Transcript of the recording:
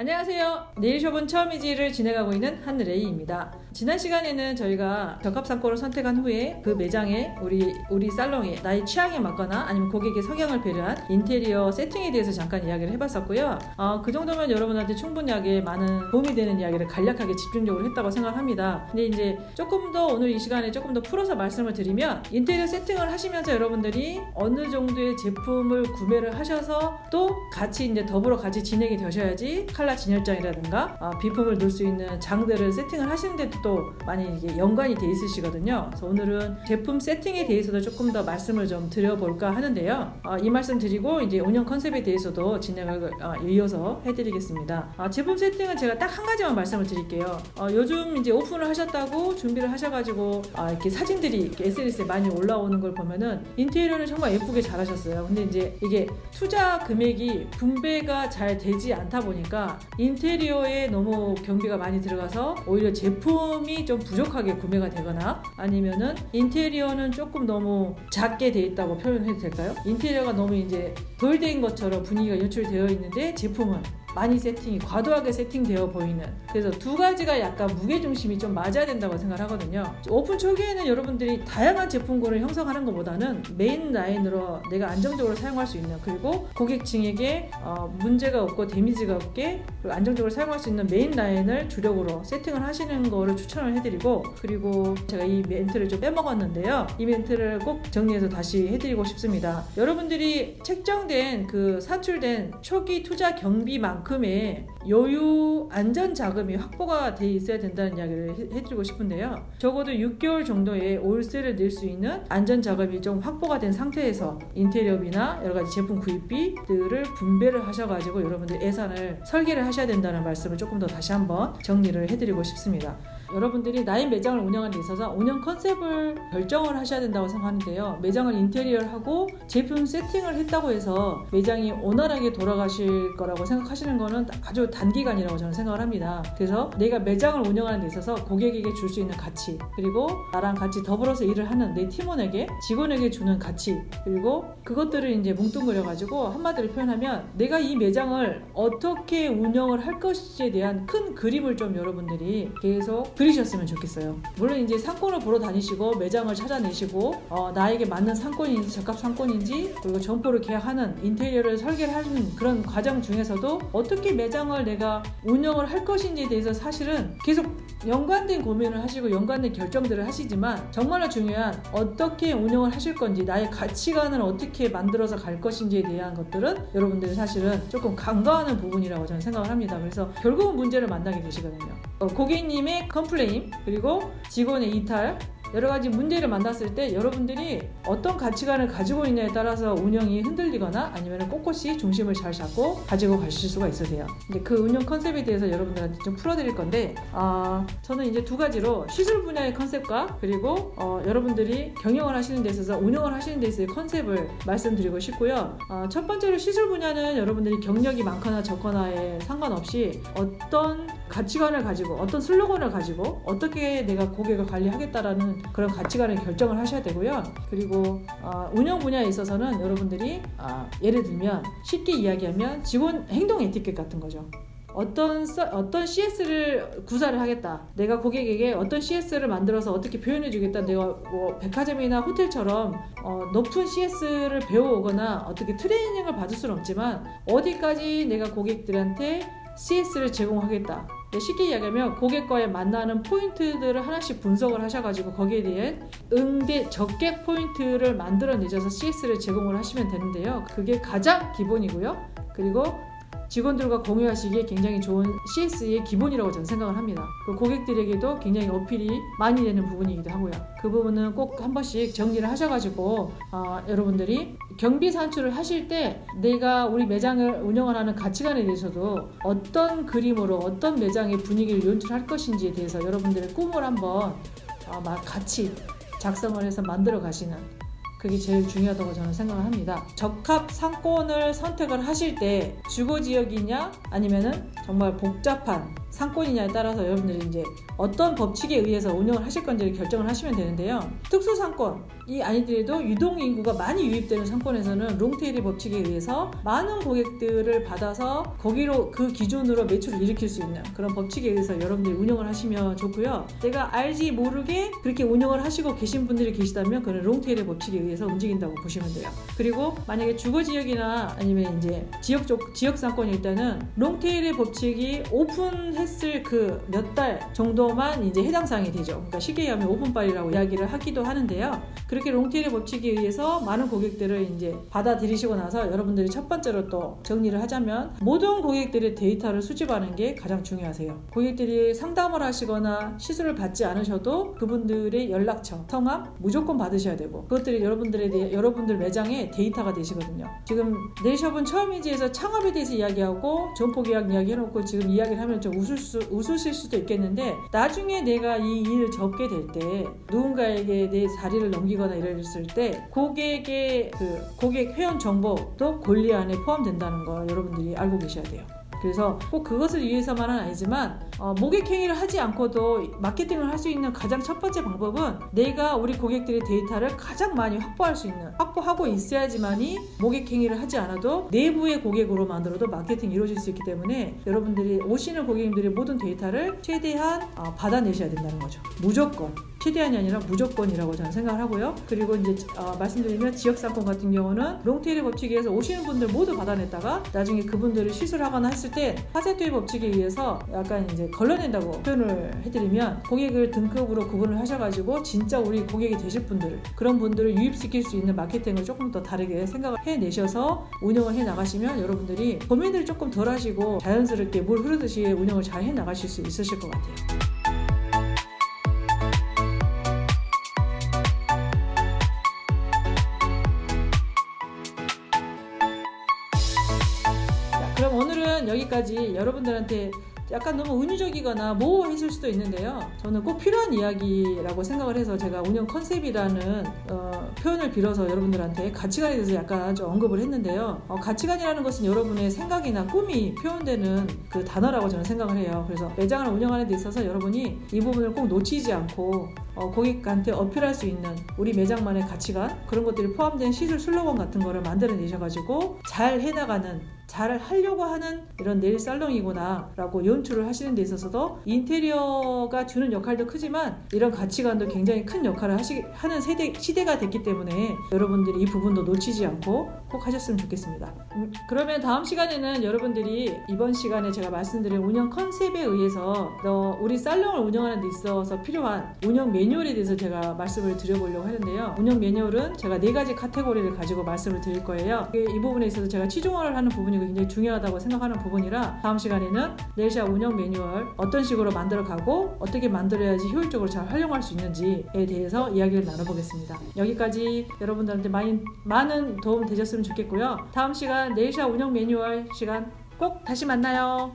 안녕하세요. 네일숍은 처음이지를 진행하고 있는 한레이입니다. 지난 시간에는 저희가 적합상권을 선택한 후에 그 매장에 우리 우리 살롱에 나의 취향에 맞거나 아니면 고객의 성향을 배려한 인테리어 세팅에 대해서 잠깐 이야기를 해봤었고요. 어, 그 정도면 여러분한테 충분하게 많은 도움이 되는 이야기를 간략하게 집중적으로 했다고 생각합니다. 근데 이제 조금 더 오늘 이 시간에 조금 더 풀어서 말씀을 드리면 인테리어 세팅을 하시면서 여러분들이 어느 정도의 제품을 구매를 하셔서 또 같이 이제 더불어 같이 진행이 되셔야지 칼라 진열장이라든가 아, 비품을 놓을 수 있는 장들을 세팅을 하시는데도 또 많이 이게 연관이 돼 있으시거든요. 그래서 오늘은 제품 세팅에 대해서도 조금 더 말씀을 좀 드려볼까 하는데요. 아, 이 말씀 드리고 이제 운영 컨셉에 대해서도 진행을 아, 이어서 해드리겠습니다. 아, 제품 세팅은 제가 딱 한 가지만 말씀을 드릴게요. 어, 요즘 이제 오픈을 하셨다고 준비를 하셔가지고 아, 이렇게 사진들이 이렇게 SNS에 많이 올라오는 걸 보면은 인테리어는 정말 예쁘게 잘하셨어요. 근데 이제 이게 투자 금액이 분배가 잘 되지 않다 보니까 인테리어에 너무 경비가 많이 들어가서 오히려 제품이 좀 부족하게 구매가 되거나 아니면은 인테리어는 조금 너무 작게 돼 있다고 표현해도 될까요? 인테리어가 너무 이제 덜 된 것처럼 분위기가 연출되어 있는데 제품은 많이 세팅이 과도하게 세팅되어 보이는. 그래서 두 가지가 약간 무게중심이 좀 맞아야 된다고 생각하거든요. 오픈 초기에는 여러분들이 다양한 제품군을 형성하는 것보다는 메인 라인으로 내가 안정적으로 사용할 수 있는 그리고 고객층에게 어, 문제가 없고 damage가 없게 안정적으로 사용할 수 있는 메인 라인을 주력으로 세팅을 하시는 거를 추천을 해드리고 그리고 제가 이 멘트를 좀 빼먹었는데요. 이 멘트를 꼭 정리해서 다시 해드리고 싶습니다. 여러분들이 책정된 그 산출된 초기 투자 경비만 만큼의 여유 안전 자금이 확보가 돼 있어야 된다는 이야기를 해드리고 싶은데요. 적어도 6개월 정도의 월세를 낼 수 있는 안전 자금이 좀 확보가 된 상태에서 인테리어비나 여러 가지 제품 구입비들을 분배를 하셔가지고 여러분들 예산을 설계를 하셔야 된다는 말씀을 조금 더 다시 한번 정리를 해드리고 싶습니다. 여러분들이 나의 매장을 운영하는 데 있어서 운영 컨셉을 결정을 하셔야 된다고 생각하는데요. 매장을 인테리어를 하고 제품 세팅을 했다고 해서 매장이 원활하게 돌아가실 거라고 생각하시는 거는 아주 단기간이라고 저는 생각을 합니다. 그래서 내가 매장을 운영하는 데 있어서 고객에게 줄 수 있는 가치 그리고 나랑 같이 더불어서 일을 하는 내 팀원에게 직원에게 주는 가치 그리고 그것들을 이제 뭉뚱그려 가지고 한마디로 표현하면 내가 이 매장을 어떻게 운영을 할 것인지에 대한 큰 그림을 좀 여러분들이 계속 그리셨으면 좋겠어요. 물론 이제 상권을 보러 다니시고 매장을 찾아내시고 어, 나에게 맞는 상권인지 적합 상권인지 그리고 점포를 계약하는 인테리어를 설계를 하는 그런 과정 중에서도 어떻게 매장을 내가 운영을 할 것인지에 대해서 사실은 계속 연관된 고민을 하시고 연관된 결정들을 하시지만 정말로 중요한 어떻게 운영을 하실 건지 나의 가치관을 어떻게 만들어서 갈 것인지에 대한 것들은 여러분들이 사실은 조금 간과하는 부분이라고 저는 생각을 합니다. 그래서 결국은 문제를 만나게 되시거든요. 어, 고객님의 complain 그리고 직원의 이탈 여러 가지 문제를 만났을 때 여러분들이 어떤 가치관을 가지고 있냐에 따라서 운영이 흔들리거나 아니면 꼿꼿이 중심을 잘 잡고 가지고 가실 수가 있으세요. 근데 그 운영 컨셉에 대해서 여러분들한테 좀 풀어드릴 건데, 아, 저는 이제 두 가지로 시술 분야의 컨셉과 그리고 어, 여러분들이 경영을 하시는 데 있어서 운영을 하시는 데 있어서의 컨셉을 말씀드리고 싶고요. 어, 첫 번째로 시술 분야는 여러분들이 경력이 많거나 적거나에 상관없이 어떤 가치관을 가지고 어떤 슬로건을 가지고 어떻게 내가 고객을 관리하겠다라는 그런 가치관을 결정을 하셔야 되고요. 그리고 어, 운영 분야에 있어서는 여러분들이 어, 예를 들면 쉽게 이야기하면 직원 행동 에티켓 같은 거죠. 어떤 어떤 CS를 구사를 하겠다. 내가 고객에게 어떤 CS를 만들어서 어떻게 표현해 주겠다. 내가 뭐 백화점이나 호텔처럼 어, 높은 CS를 배워오거나 어떻게 트레이닝을 받을 수는 없지만 어디까지 내가 고객들한테 CS를 제공하겠다. 쉽게 이야기하면 고객과의 만나는 포인트들을 하나씩 분석을 하셔가지고 거기에 대한 응대 적객 포인트를 만들어내셔서 CS를 제공을 하시면 되는데요. 그게 가장 기본이고요. 그리고 직원들과 공유하시기에 굉장히 좋은 CS의 기본이라고 저는 생각을 합니다. 그 고객들에게도 굉장히 어필이 많이 되는 부분이기도 하고요. 그 부분은 꼭 한 번씩 정리를 하셔가지고 어, 여러분들이 경비 산출을 하실 때 내가 우리 매장을 운영을 하는 가치관에 대해서도 어떤 그림으로 어떤 매장의 분위기를 연출할 것인지에 대해서 여러분들의 꿈을 한번 어, 같이 작성을 해서 만들어 가시는 그게 제일 중요하다고 저는 생각을 합니다. 적합 상권을 선택을 하실 때 주거 지역이냐 아니면은 정말 복잡한 상권이냐에 따라서 여러분들이 이제 어떤 법칙에 의해서 운영을 하실 건지를 결정을 하시면 되는데요. 특수 상권 이 아니더라도 유동 인구가 많이 유입되는 상권에서는 롱테일의 법칙에 의해서 많은 고객들을 받아서 거기로 그 기준으로 매출을 일으킬 수 있는 그런 법칙에 의해서 여러분들이 운영을 하시면 좋고요. 내가 알지 모르게 그렇게 운영을 하시고 계신 분들이 계시다면 그는 롱테일의 법칙에 의해서 움직인다고 보시면 돼요. 그리고 만약에 주거 지역이나 아니면 이제 지역 쪽 지역 상권일 때는 롱테일의 법칙이 오픈했을 그 몇 달 정도만 이제 해당 사항이 되죠. 그러니까 쉽게 얘기하면 오픈빨이라고 이야기를 하기도 하는데요. 그렇게 롱테일의 법칙에 의해서 많은 고객들을 이제 받아들이시고 나서 여러분들이 첫 번째로 또 정리를 하자면 모든 고객들의 데이터를 수집하는 게 가장 중요하세요. 고객들이 상담을 하시거나 시술을 받지 않으셔도 그분들의 연락처, 성함 무조건 받으셔야 되고 그것들이 여러분 들에 대해 여러분들 매장의 데이터가 되시거든요. 지금 네이샵은 처음이지에서 창업에 대해서 이야기하고 점포 계약 이야기 해놓고 지금 이야기를 하면 좀 웃을 수, 웃으실 수도 있겠는데 나중에 내가 이 일을 접게 될 때 누군가에게 내 자리를 넘기거나 이랬을 때 고객의 그 고객 회원 정보도 권리 안에 포함된다는 걸 여러분들이 알고 계셔야 돼요. 그래서 꼭 그것을 위해서만은 아니지만 어, 모객행위를 하지 않고도 마케팅을 할 수 있는 가장 첫 번째 방법은 내가 우리 고객들의 데이터를 가장 많이 확보할 수 있는 확보하고 있어야지만이 모객행위를 하지 않아도 내부의 고객으로 만들어도 마케팅이 이루어질 수 있기 때문에 여러분들이 오시는 고객님들의 모든 데이터를 최대한 어, 받아내셔야 된다는 거죠. 무조건. 최대한이 아니라 무조건이라고 저는 생각을 하고요. 그리고 이제 어, 말씀드리면 지역 상권 같은 경우는 롱테일의 법칙에 의해서 오시는 분들 모두 받아냈다가 나중에 그분들을 시술하거나 했을 때 파세트의 법칙에 의해서 약간 이제 걸러낸다고 표현을 해드리면 고객을 등급으로 구분을 하셔가지고 진짜 우리 고객이 되실 분들 그런 분들을 유입시킬 수 있는 마케팅을 조금 더 다르게 생각을 해내셔서 운영을 해 나가시면 여러분들이 고민을 조금 덜 하시고 자연스럽게 물 흐르듯이 운영을 잘 해 나가실 수 있으실 것 같아요. 오늘은 여기까지 여러분들한테 약간 너무 은유적이거나 모호했을 수도 있는데요. 저는 꼭 필요한 이야기라고 생각을 해서 제가 운영 컨셉이라는 어, 표현을 빌어서 여러분들한테 가치관에 대해서 약간 좀 언급을 했는데요. 어, 가치관이라는 것은 여러분의 생각이나 꿈이 표현되는 그 단어라고 저는 생각을 해요. 그래서 매장을 운영하는 데 있어서 여러분이 이 부분을 꼭 놓치지 않고 어, 고객한테 어필할 수 있는 우리 매장만의 가치관 그런 것들이 포함된 시술 슬로건 같은 거를 만들어내셔가지고 잘 해나가는 잘 하려고 하는 이런 네일 살롱이구나 라고 연출을 하시는 데 있어서도 인테리어가 주는 역할도 크지만 이런 가치관도 굉장히 큰 역할을 하시, 하는 세대, 시대가 됐기 때문에 여러분들이 이 부분도 놓치지 않고 꼭 하셨으면 좋겠습니다. 음, 그러면 다음 시간에는 여러분들이 이번 시간에 제가 말씀드린 운영 컨셉에 의해서 너 우리 살롱을 운영하는 데 있어서 필요한 운영 매뉴얼에 대해서 제가 말씀을 드려보려고 하는데요. 운영 매뉴얼은 제가 네 가지 카테고리를 가지고 말씀을 드릴 거예요. 이 부분에 있어서 제가 치중화를 하는 부분이 굉장히 중요하다고 생각하는 부분이라 다음 시간에는 네일샵 운영 매뉴얼 어떤 식으로 만들어 가고 어떻게 만들어야지 효율적으로 잘 활용할 수 있는지에 대해서 이야기를 나눠보겠습니다. 여기까지 여러분들한테 많이, 많은 도움 되셨으면 좋겠고요. 다음 시간 네일샵 운영 매뉴얼 시간 꼭 다시 만나요.